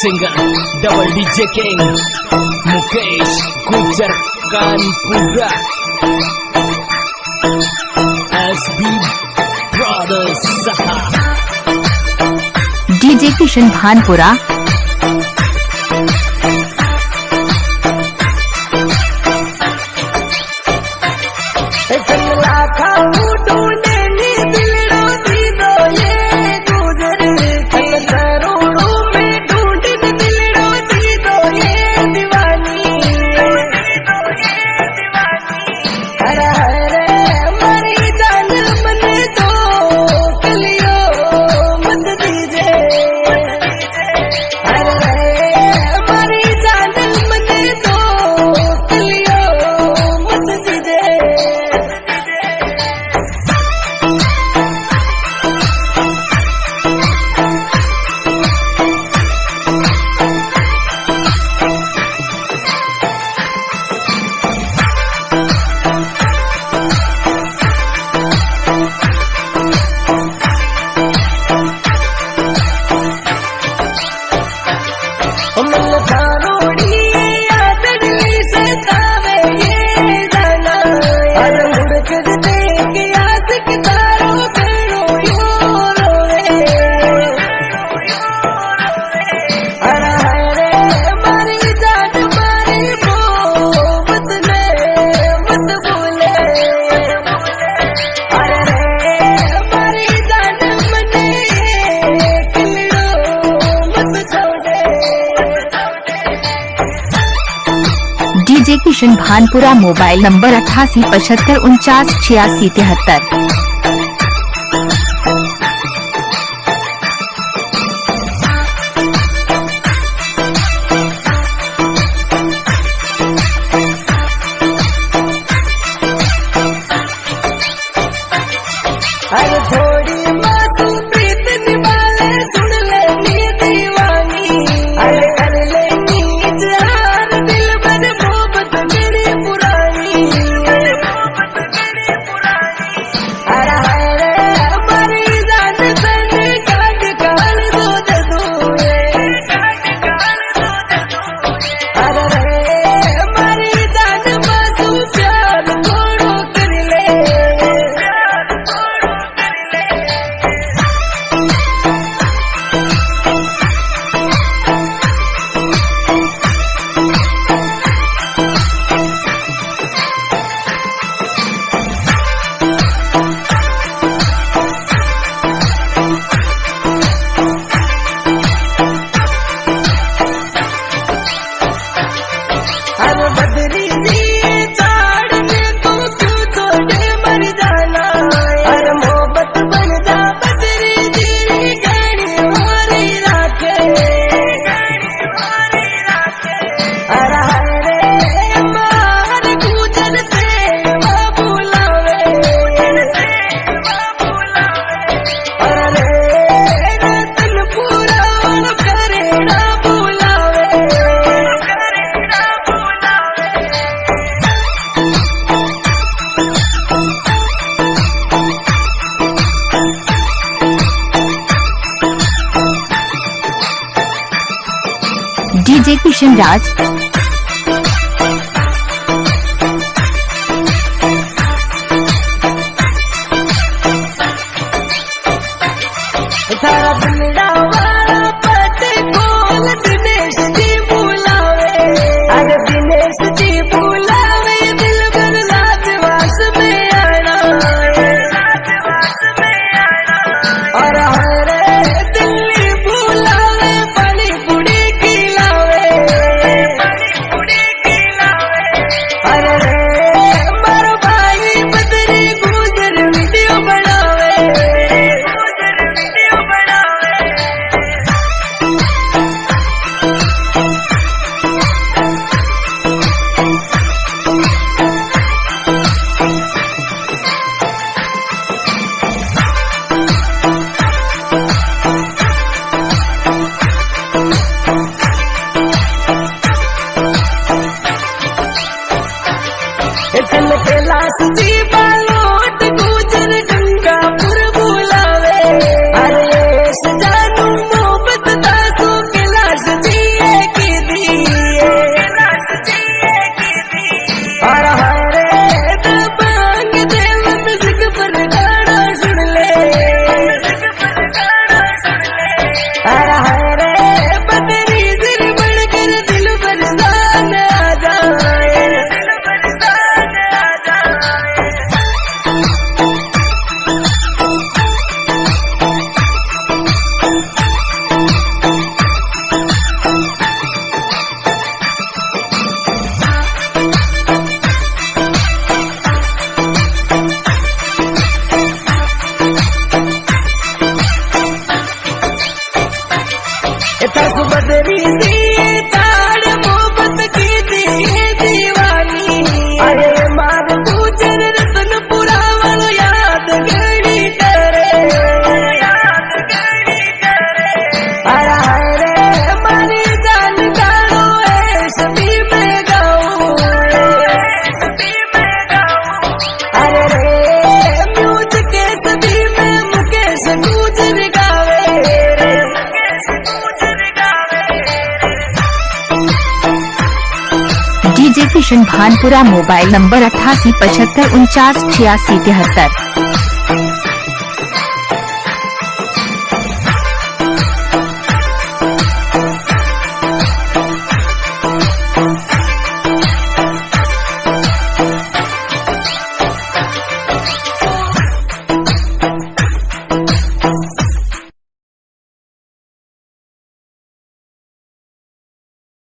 Singer double DJ king Mukesh Gujar Kanpura S B brothers DJ Kishan Bhanpura. ಮಲ್ಲ Kishan Bhanpura mobile number अठासी पचहत्तर उनचास छियासी तिहत्तर। આજે કિશન રાજ. તારા tal su batería station Bhanpura mobile number अठासी पचहत्तर उनचास छियासी तिहत्तर।